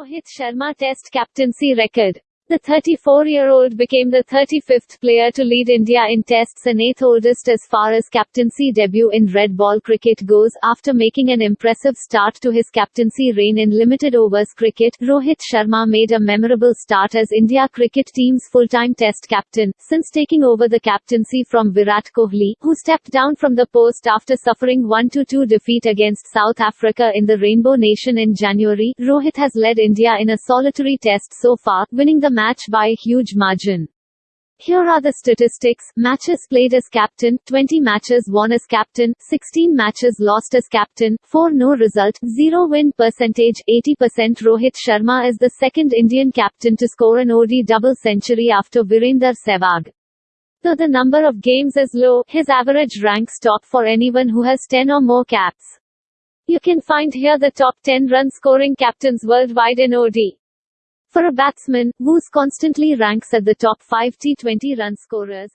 Rohit Sharma Test captaincy record. The 34-year-old became the 35th player to lead India in tests and 8th oldest as far as captaincy debut in red ball cricket goes, after making an impressive start to his captaincy reign in limited overs cricket. Rohit Sharma made a memorable start as India cricket team's full-time test captain, since taking over the captaincy from Virat Kohli, who stepped down from the post after suffering 1-2 defeat against South Africa in the Rainbow Nation in January. Rohit has led India in a solitary test so far, winning the match by a huge margin. Here are the statistics. Matches played as captain, 20 matches won as captain, 16 matches lost as captain, 4 no result, 0 win percentage, 80% Rohit Sharma is the second Indian captain to score an ODI double century after Virender Sehwag. Though the number of games is low, his average ranks top for anyone who has 10 or more caps. You can find here the top 10 run scoring captains worldwide in ODI. For a batsman, Woos constantly ranks at the top 5 T20 run scorers.